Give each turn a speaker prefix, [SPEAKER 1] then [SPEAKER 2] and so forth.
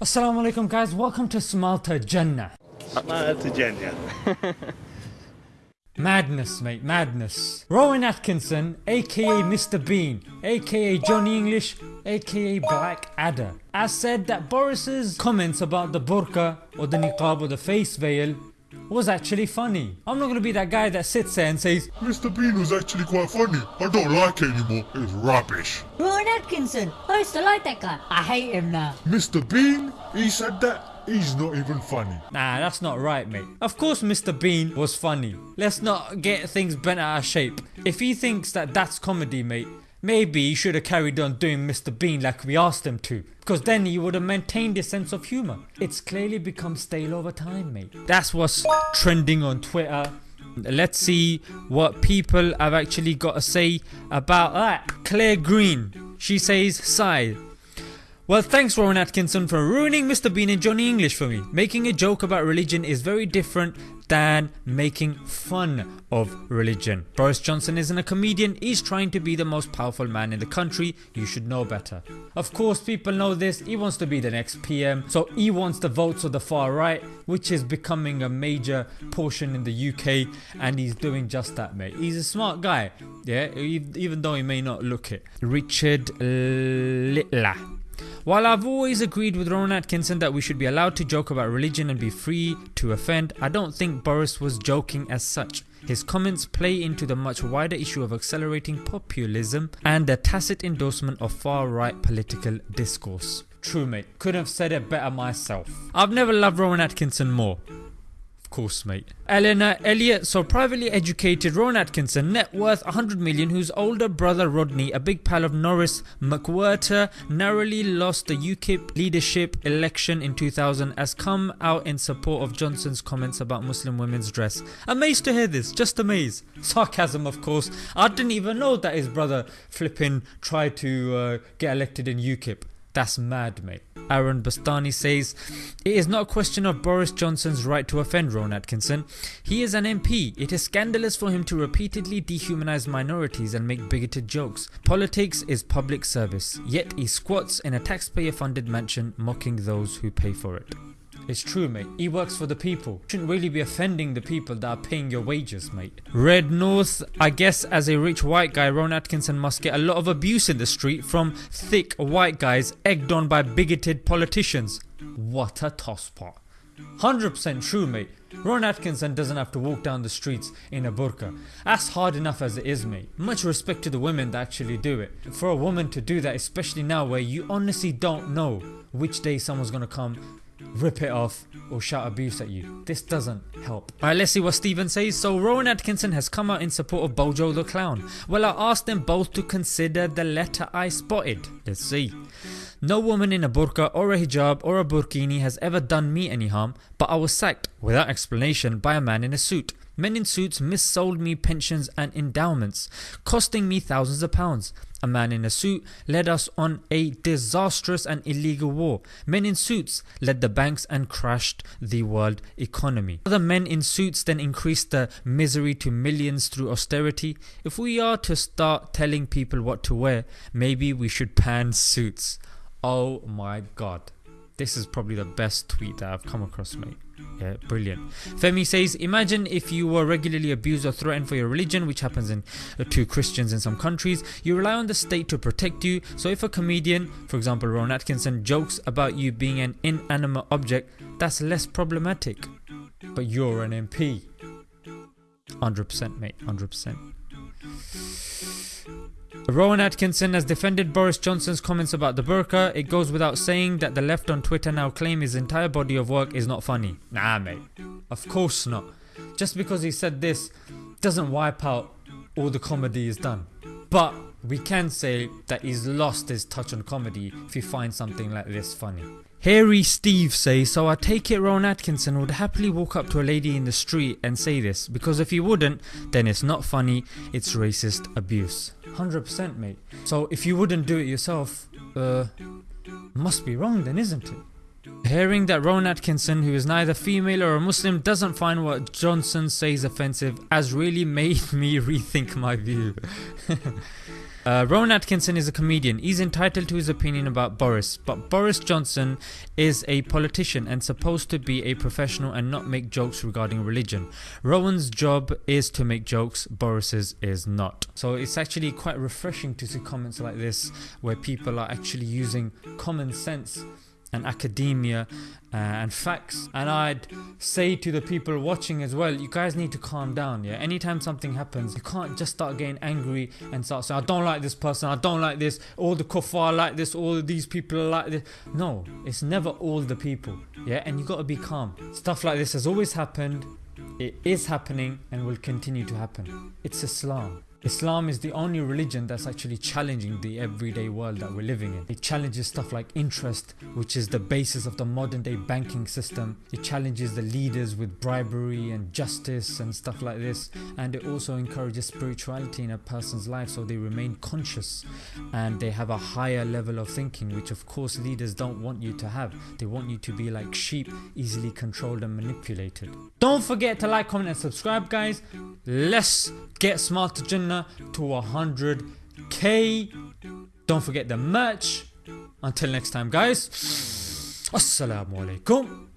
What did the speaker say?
[SPEAKER 1] Assalamu alaikum guys, welcome to Smile2Jannah.
[SPEAKER 2] Smalta Jannah.
[SPEAKER 1] Madness mate, madness. Rowan Atkinson aka Mr Bean aka Johnny English aka Blackadder has said that Boris's comments about the burqa or the niqab or the face veil was actually funny. I'm not gonna be that guy that sits there and says
[SPEAKER 3] Mr. Bean was actually quite funny. I don't like it anymore. It's rubbish.
[SPEAKER 4] Rowan Atkinson. I used to like that guy. I hate him now.
[SPEAKER 3] Mr. Bean, he said that. He's not even funny.
[SPEAKER 1] Nah that's not right mate. Of course Mr Bean was funny. Let's not get things bent out of shape. If he thinks that that's comedy mate Maybe he should have carried on doing Mr Bean like we asked him to because then he would have maintained his sense of humour. It's clearly become stale over time mate. That's what's trending on Twitter. Let's see what people have actually got to say about that. Claire Green, she says sigh. Well thanks Rowan Atkinson for ruining Mr Bean and Johnny English for me. Making a joke about religion is very different than making fun of religion. Boris Johnson isn't a comedian, he's trying to be the most powerful man in the country, you should know better. Of course people know this, he wants to be the next PM so he wants the votes of the far right which is becoming a major portion in the UK and he's doing just that mate. He's a smart guy yeah even though he may not look it. Richard Littler while I've always agreed with Rowan Atkinson that we should be allowed to joke about religion and be free to offend, I don't think Boris was joking as such. His comments play into the much wider issue of accelerating populism and the tacit endorsement of far right political discourse. True mate, couldn't have said it better myself. I've never loved Rowan Atkinson more. Of course mate. Eleanor Elliott, so privately educated Rowan Atkinson, net worth 100 million whose older brother Rodney, a big pal of Norris McWhirter, narrowly lost the UKIP leadership election in 2000 has come out in support of Johnson's comments about Muslim women's dress. Amazed to hear this, just amazed. Sarcasm of course, I didn't even know that his brother flipping tried to uh, get elected in UKIP. That's mad mate. Aaron Bastani says, It is not a question of Boris Johnson's right to offend Rowan Atkinson. He is an MP. It is scandalous for him to repeatedly dehumanise minorities and make bigoted jokes. Politics is public service, yet he squats in a taxpayer funded mansion mocking those who pay for it. It's true mate, he works for the people. Shouldn't really be offending the people that are paying your wages mate. Red North, I guess as a rich white guy Ron Atkinson must get a lot of abuse in the street from thick white guys egged on by bigoted politicians. What a tosspot. 100% true mate. Ron Atkinson doesn't have to walk down the streets in a burqa. That's hard enough as it is mate. Much respect to the women that actually do it. For a woman to do that especially now where you honestly don't know which day someone's gonna come rip it off or shout abuse at you. This doesn't help. Alright let's see what Steven says. So Rowan Atkinson has come out in support of Bojo the Clown. Well I asked them both to consider the letter I spotted. Let's see. No woman in a burqa or a hijab or a burkini has ever done me any harm but I was sacked without explanation by a man in a suit. Men in suits missold me pensions and endowments, costing me thousands of pounds. A man in a suit led us on a disastrous and illegal war. Men in suits led the banks and crashed the world economy. Other men in suits then increased the misery to millions through austerity. If we are to start telling people what to wear, maybe we should ban suits. Oh my god. This is probably the best tweet that I've come across mate. Yeah, brilliant. Femi says, imagine if you were regularly abused or threatened for your religion, which happens in, uh, to Christians in some countries. You rely on the state to protect you. So if a comedian, for example Ron Atkinson, jokes about you being an inanimate object, that's less problematic. But you're an MP. 100% mate, 100%. Rowan Atkinson has defended Boris Johnson's comments about the burqa. It goes without saying that the left on Twitter now claim his entire body of work is not funny. Nah mate, of course not. Just because he said this doesn't wipe out all the comedy he's done. But we can say that he's lost his touch on comedy if he finds something like this funny. Harry Steve says, so I take it Rowan Atkinson would happily walk up to a lady in the street and say this because if he wouldn't then it's not funny, it's racist abuse. 100% mate. So if you wouldn't do it yourself, uh, must be wrong then isn't it? Hearing that Rowan Atkinson who is neither female or a Muslim doesn't find what Johnson says offensive has really made me rethink my view. Uh, Rowan Atkinson is a comedian. He's entitled to his opinion about Boris, but Boris Johnson is a politician and supposed to be a professional and not make jokes regarding religion. Rowan's job is to make jokes, Boris's is not. So it's actually quite refreshing to see comments like this where people are actually using common sense and academia uh, and facts. And i'd say to the people watching as well you guys need to calm down yeah? Anytime something happens you can't just start getting angry and start saying i don't like this person i don't like this all the kuffar like this all these people like this no it's never all the people yeah? And you got to be calm. Stuff like this has always happened. It is happening and will continue to happen. It's islam Islam is the only religion that's actually challenging the everyday world that we're living in. It challenges stuff like interest, which is the basis of the modern day banking system. It challenges the leaders with bribery and justice and stuff like this. And it also encourages spirituality in a person's life so they remain conscious and they have a higher level of thinking, which of course leaders don't want you to have. They want you to be like sheep, easily controlled and manipulated. Don't forget to like, comment, and subscribe, guys. Let's get smart to to 100k. Don't forget the merch. Until next time, guys. Assalamu alaikum.